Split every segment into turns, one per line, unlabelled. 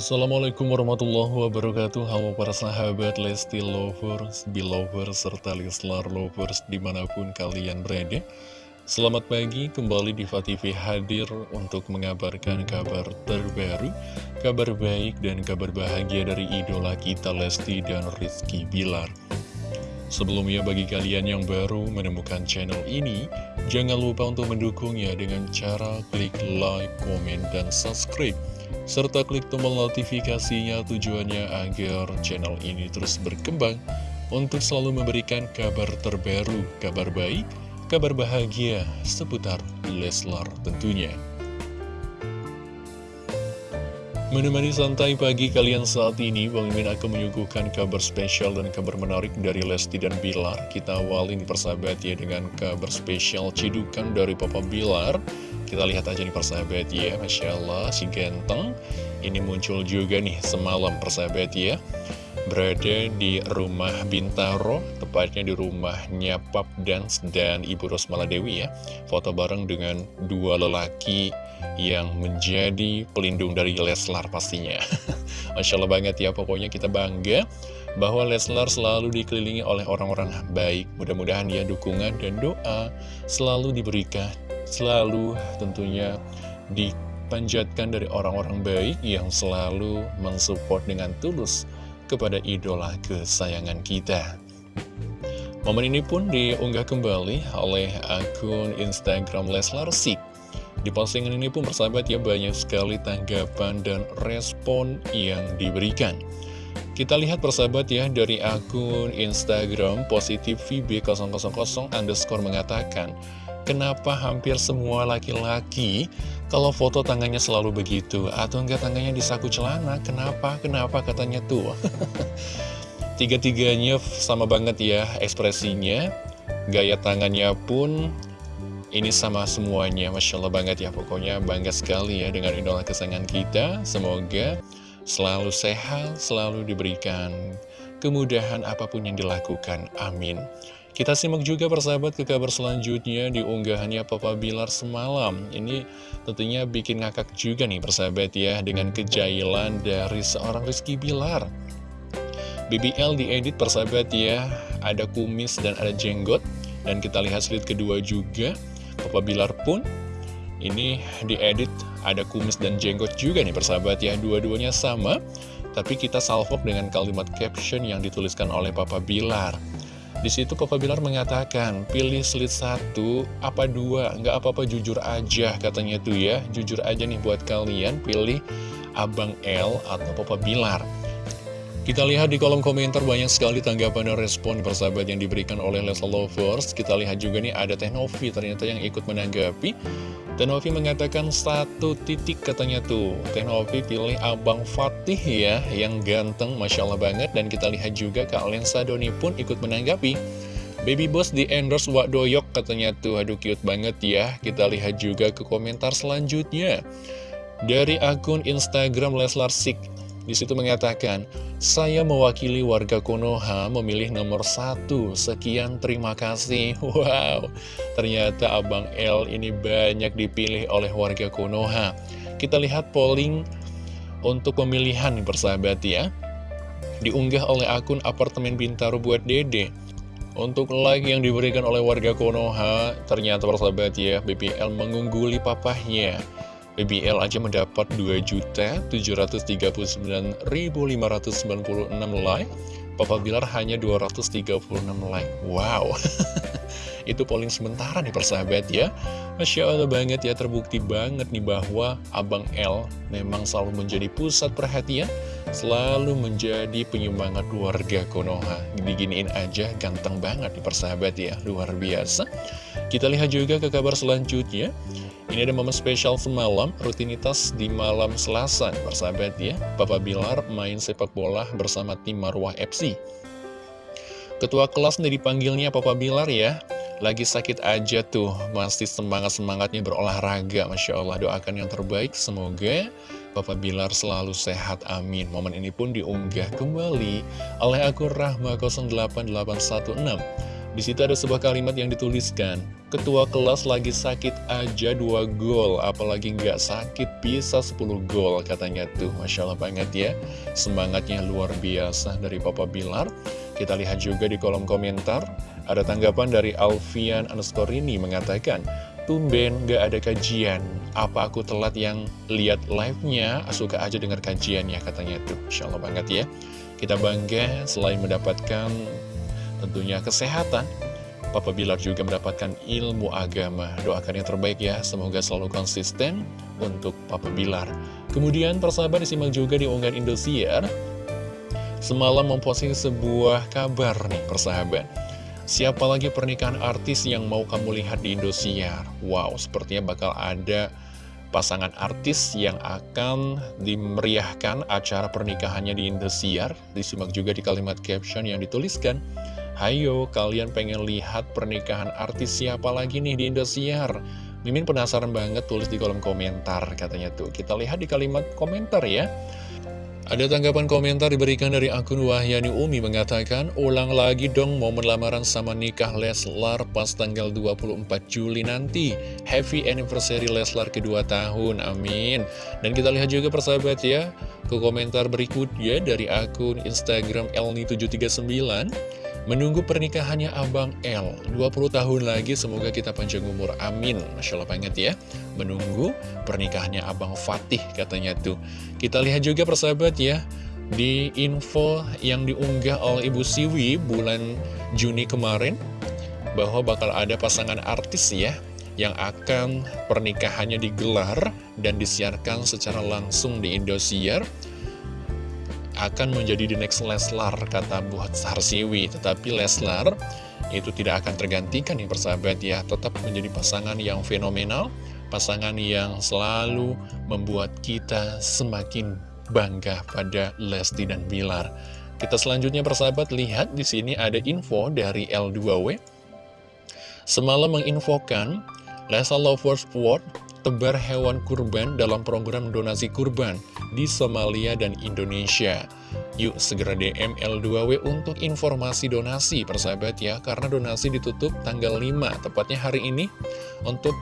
Assalamualaikum warahmatullahi wabarakatuh. Halo para sahabat Lesti Lovers, Belovers, serta Leslar Lovers di mana pun kalian berada. Selamat pagi, kembali di TV hadir untuk mengabarkan kabar terbaru Kabar baik dan kabar bahagia dari idola kita Lesti dan Rizky Bilar. Sebelumnya bagi kalian yang baru menemukan channel ini Jangan lupa untuk mendukungnya dengan cara klik like, komen, dan subscribe serta klik tombol notifikasinya tujuannya agar channel ini terus berkembang untuk selalu memberikan kabar terbaru, kabar baik, kabar bahagia seputar Leslar tentunya. Menemani santai pagi kalian saat ini, Bang Imin akan menyuguhkan kabar spesial dan kabar menarik dari Lesti dan Bilar. Kita awali nih persahabat ya dengan kabar spesial cidukan dari Papa Bilar. Kita lihat aja nih persahabat ya, Masya Allah si ganteng. Ini muncul juga nih semalam persahabat ya. Berada di rumah Bintaro, tepatnya di rumahnya Pap Dance dan Ibu Rosmala Dewi ya. Foto bareng dengan dua lelaki yang menjadi pelindung dari Leslar pastinya. Masya Allah banget ya, pokoknya kita bangga bahwa Leslar selalu dikelilingi oleh orang-orang baik. Mudah-mudahan ya dukungan dan doa selalu diberikan, selalu tentunya dipanjatkan dari orang-orang baik yang selalu mensupport dengan tulus kepada idola kesayangan kita. Momen ini pun diunggah kembali oleh akun Instagram Leslar Sik. Di postingan ini pun persahabat ya banyak sekali tanggapan dan respon yang diberikan. Kita lihat persahabat ya dari akun Instagram positif VB000 underscore mengatakan Kenapa hampir semua laki-laki kalau foto tangannya selalu begitu? Atau enggak tangannya di saku celana? Kenapa? Kenapa? katanya tuh Tiga-tiganya sama banget ya ekspresinya. Gaya tangannya pun ini sama semuanya, Masya Allah banget ya Pokoknya bangga sekali ya dengan idola kesayangan kita. Semoga selalu sehat, selalu diberikan kemudahan apa pun yang dilakukan. Amin. Kita simak juga persahabat ke kabar selanjutnya di unggahannya Papa Bilar semalam. Ini tentunya bikin ngakak juga nih persahabat ya dengan kejailan dari seorang Rizky Bilar. BBL diedit persahabat ya, ada kumis dan ada jenggot. Dan kita lihat slide kedua juga, Papa Bilar pun ini diedit. Ada kumis dan jenggot juga nih persahabat ya. Dua-duanya sama. Tapi kita salvok dengan kalimat caption yang dituliskan oleh Papa Bilar. Di situ Papa Bilar mengatakan pilih slide satu apa dua? Nggak apa-apa jujur aja katanya tuh ya. Jujur aja nih buat kalian pilih Abang L atau Papa Bilar kita lihat di kolom komentar banyak sekali tanggapan dan respon persahabat yang diberikan oleh Leslie Lovers. Kita lihat juga nih ada Tenovi ternyata yang ikut menanggapi. Tenovi mengatakan satu titik katanya tuh. Tenovi pilih Abang Fatih ya, yang ganteng, Masya Allah banget. Dan kita lihat juga Kak Lensa Doni pun ikut menanggapi. Baby Boss di endorse Wak Doyok katanya tuh, aduh cute banget ya. Kita lihat juga ke komentar selanjutnya. Dari akun Instagram Leslar Sik di situ mengatakan, saya mewakili warga Konoha memilih nomor satu, sekian terima kasih. Wow, ternyata Abang L ini banyak dipilih oleh warga Konoha. Kita lihat polling untuk pemilihan persahabat ya. Diunggah oleh akun apartemen Bintaro buat dede. Untuk like yang diberikan oleh warga Konoha, ternyata persahabat ya, BPL mengungguli papahnya. BBL aja mendapat 2.739.596 like. Papa Bilar hanya 236 like. Wow. Itu polling sementara nih persahabat ya. Masya Allah banget ya terbukti banget nih bahwa Abang L memang selalu menjadi pusat perhatian Selalu menjadi penyemangat keluarga Konoha Diginiin aja ganteng banget nih persahabat ya Luar biasa Kita lihat juga ke kabar selanjutnya ini ada momen spesial semalam, rutinitas di malam selasa, persahabat ya. Papa Bilar main sepak bola bersama tim Marwah FC. Ketua kelas nih dipanggilnya Papa Bilar ya. Lagi sakit aja tuh, masih semangat-semangatnya berolahraga. Masya Allah, doakan yang terbaik. Semoga Papa Bilar selalu sehat, amin. Momen ini pun diunggah kembali oleh akun Rahma 08816. Di situ ada sebuah kalimat yang dituliskan, Ketua kelas lagi sakit aja 2 gol, apalagi nggak sakit bisa 10 gol katanya tuh. Masya Allah banget ya, semangatnya luar biasa dari Papa Bilar. Kita lihat juga di kolom komentar, ada tanggapan dari Alfian Anuskorini mengatakan, Tumben gak ada kajian, apa aku telat yang lihat live-nya, suka aja dengar kajiannya katanya tuh. Masya Allah banget ya. Kita bangga selain mendapatkan tentunya kesehatan. Papa Bilar juga mendapatkan ilmu agama. Doakan yang terbaik ya, semoga selalu konsisten untuk Papa Bilar. Kemudian persahabat disimak juga di unggahan Indosiar. Semalam memposting sebuah kabar nih persahabat. Siapa lagi pernikahan artis yang mau kamu lihat di Indosiar? Wow, sepertinya bakal ada pasangan artis yang akan dimeriahkan acara pernikahannya di Indosiar. Disimak juga di kalimat caption yang dituliskan. Hayo, kalian pengen lihat pernikahan artis siapa lagi nih di Indosiar? Mimin penasaran banget tulis di kolom komentar katanya tuh. Kita lihat di kalimat komentar ya. Ada tanggapan komentar diberikan dari akun Wahyani Umi mengatakan, ulang lagi dong momen lamaran sama nikah Leslar pas tanggal 24 Juli nanti. Happy anniversary Leslar kedua tahun, amin. Dan kita lihat juga persahabat ya, ke komentar berikutnya dari akun Instagram Elni739. Menunggu pernikahannya Abang L. 20 tahun lagi semoga kita panjang umur. Amin. Masya Allah banget ya. Menunggu pernikahannya Abang Fatih katanya tuh. Kita lihat juga persahabat ya Di info yang diunggah oleh Ibu Siwi bulan Juni kemarin Bahwa bakal ada pasangan artis ya Yang akan pernikahannya digelar dan disiarkan secara langsung di Indosiar akan menjadi the next Leslar, kata buat Sarsiwi. Tetapi Leslar itu tidak akan tergantikan nih persahabat ya, tetap menjadi pasangan yang fenomenal, pasangan yang selalu membuat kita semakin bangga pada Lesti dan Bilar. Kita selanjutnya persahabat lihat di sini ada info dari L2W. Semalam menginfokan Lesa Lovers World tebar hewan kurban dalam program donasi kurban di Somalia dan Indonesia. Yuk segera DM L2W untuk informasi donasi persahabat ya, karena donasi ditutup tanggal 5, tepatnya hari ini. Untuk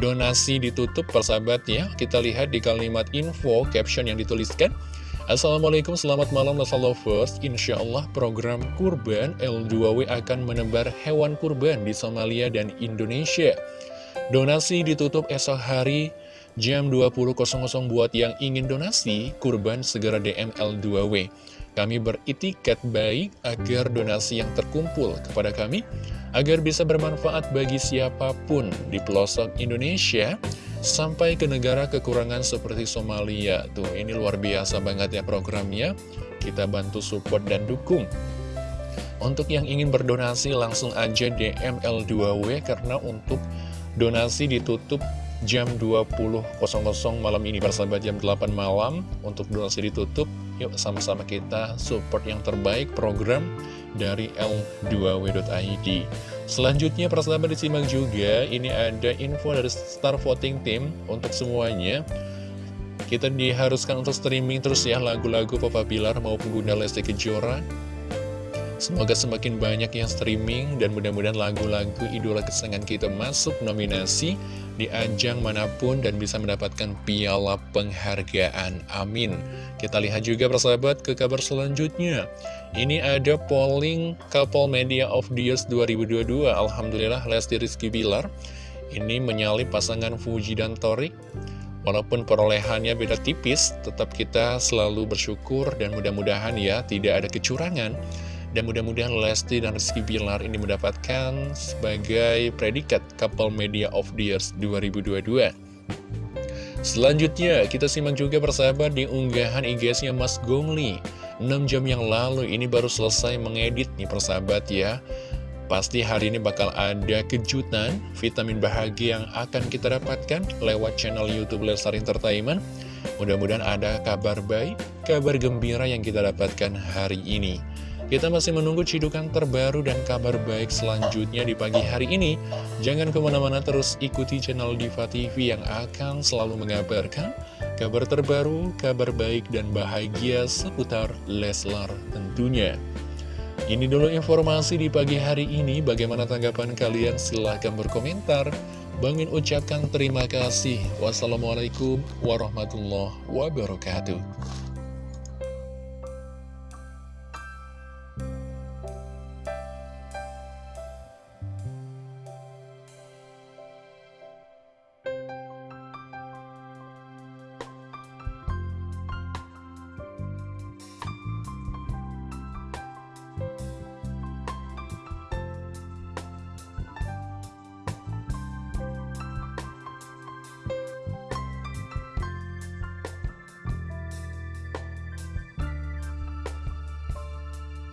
donasi ditutup persahabat ya, kita lihat di kalimat info caption yang dituliskan. Assalamualaikum, selamat malam Lasa Lovers Insya Allah program kurban L2W akan menebar hewan kurban di Somalia dan Indonesia Donasi ditutup esok hari jam 20.00 buat yang ingin donasi, kurban segera DM L2W. Kami beritikat baik agar donasi yang terkumpul kepada kami, agar bisa bermanfaat bagi siapa pun di pelosok Indonesia, sampai ke negara kekurangan seperti Somalia. Tuh, ini luar biasa banget ya programnya. Kita bantu support dan dukung. Untuk yang ingin berdonasi langsung aja DM L2W karena untuk Donasi ditutup jam 20.00 malam ini persahabat jam 8 malam. Untuk donasi ditutup Yuk sama-sama kita support yang terbaik program dari L2W.id Selanjutnya persahabat disimak juga Ini ada info dari Star Voting Team Untuk semuanya. Kita diharuskan untuk streaming terus ya Lagu-lagu Papa Bilar maupun Bunda Lesti Kejora Semoga semakin banyak yang streaming dan mudah-mudahan lagu-lagu idola kesenangan kita masuk nominasi di ajang mana pun dan bisa mendapatkan piala penghargaan. Amin. Kita lihat juga persahabat ke kabar selanjutnya. Ini ada polling Couple Media of the Years 2022. Alhamdulillah Lesti Rizky Bilar ini menyalip pasangan Fuji dan Torik. Walaupun perolehannya beda tipis, tetap kita selalu bersyukur dan mudah-mudahan ya tidak ada kecurangan dan mudah-mudahan Lesti dan Rizky Bilar ini mendapatkan sebagai predikat Couple Media of the Years 2022. Selanjutnya, kita simak juga persahabat di unggahan IG-nya Mas Gongli. 6 jam yang lalu ini baru selesai mengedit nih persahabat ya. Pasti hari ini bakal ada kejutan, vitamin bahagia yang akan kita dapatkan lewat channel Youtube Lestar Entertainment. Mudah-mudahan ada kabar baik, kabar gembira yang kita dapatkan hari ini. Kita masih menunggu cidukan terbaru dan kabar baik selanjutnya di pagi hari ini. Jangan ke mana-mana terus ikuti channel Diva TV yang akan selalu mengabarkan kabar terbaru, kabar baik dan bahagia seputar Leslar tentunya. Ini dulu informasi di pagi hari ini. Bagaimana tanggapan kalian? Silahkan berkomentar. Bangin ucapkan terima kasih. Wassalamualaikum warahmatullahi wabarakatuh.